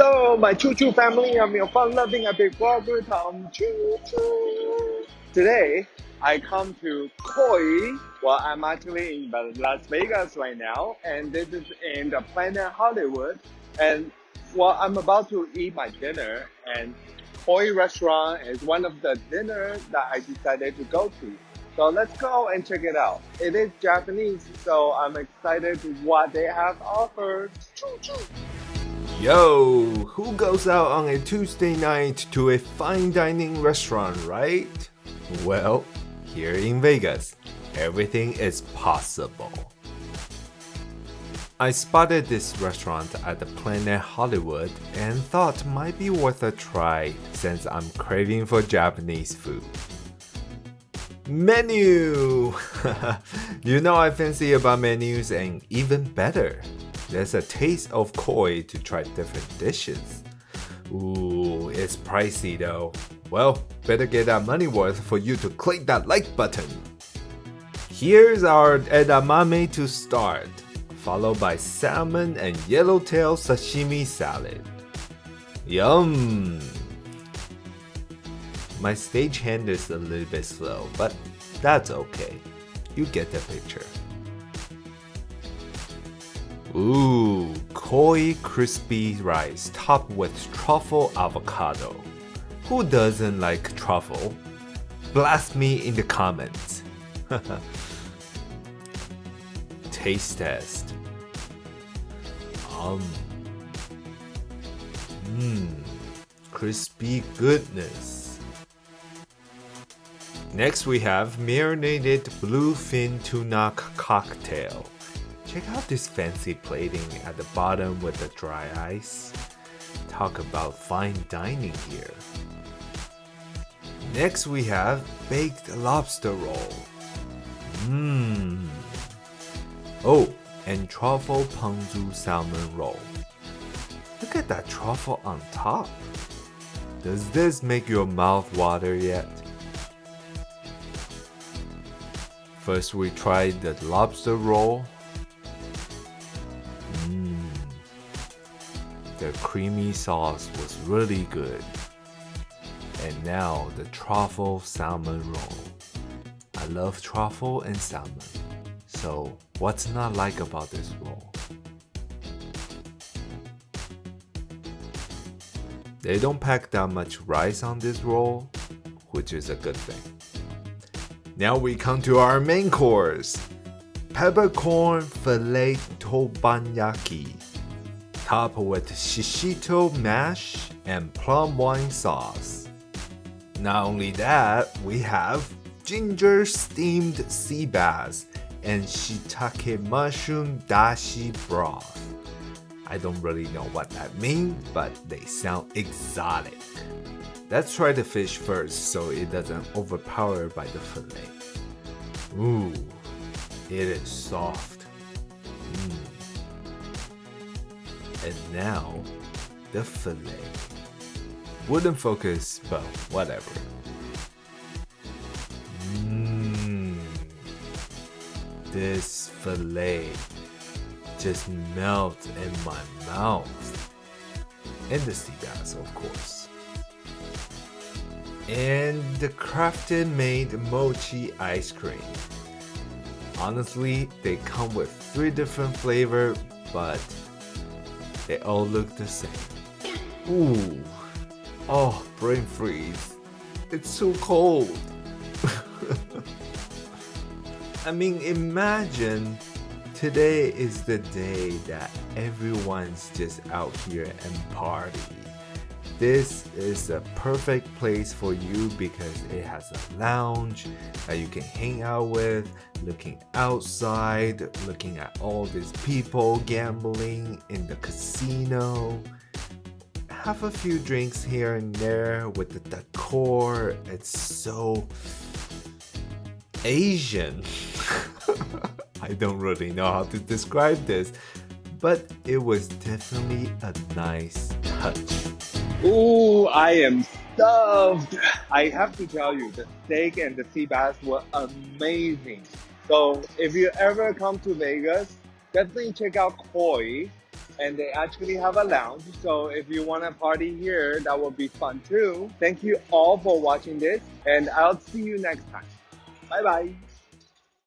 Hello, my Choo Choo family. I'm your fun-loving epic blogger, Tom Choo Choo. Today, I come to Koi. Well, I'm actually in Las Vegas right now, and this is in the Planet Hollywood. And well, I'm about to eat my dinner, and Koi restaurant is one of the dinners that I decided to go to. So let's go and check it out. It is Japanese, so I'm excited to what they have offered. Choo choo. Yo, who goes out on a Tuesday night to a fine dining restaurant, right? Well, here in Vegas, everything is possible. I spotted this restaurant at the Planet Hollywood and thought might be worth a try since I'm craving for Japanese food. Menu! you know I fancy about menus and even better, there's a taste of koi to try different dishes. Ooh, it's pricey though. Well, better get that money worth for you to click that like button. Here's our edamame to start, followed by salmon and yellowtail sashimi salad. Yum! My stagehand is a little bit slow, but that's okay. You get the picture. Ooh, koi crispy rice topped with truffle avocado. Who doesn't like truffle? Blast me in the comments. Taste test. Um. Mmm. Crispy goodness. Next we have marinated bluefin tuna cocktail. Check out this fancy plating at the bottom with the dry ice. Talk about fine dining here. Next we have baked lobster roll. Mmm. Oh, and truffle ponzu salmon roll. Look at that truffle on top. Does this make your mouth water yet? First we tried the lobster roll The creamy sauce was really good. And now the truffle salmon roll. I love truffle and salmon. So what's not like about this roll? They don't pack that much rice on this roll, which is a good thing. Now we come to our main course. Peppercorn filet teppanyaki topped with shishito mash and plum wine sauce. Not only that, we have ginger steamed sea bass and shiitake mushroom dashi broth. I don't really know what that means, but they sound exotic. Let's try the fish first so it doesn't overpower by the fillet. Ooh, it is soft. And now, the fillet. Wouldn't focus, but whatever. Mmm. This fillet just melts in my mouth. And the sea bass, of course. And the crafted made mochi ice cream. Honestly, they come with three different flavor, but they all look the same. Ooh. Oh, brain freeze. It's so cold. I mean, imagine today is the day that everyone's just out here and party. This is a perfect place for you because it has a lounge that you can hang out with, looking outside, looking at all these people gambling in the casino. Have a few drinks here and there with the decor. It's so Asian. I don't really know how to describe this, but it was definitely a nice touch. Ooh, I am stuffed. I have to tell you, the steak and the sea bass were amazing. So if you ever come to Vegas, definitely check out Koi. and they actually have a lounge. So if you want to party here, that will be fun too. Thank you all for watching this, and I'll see you next time. Bye bye.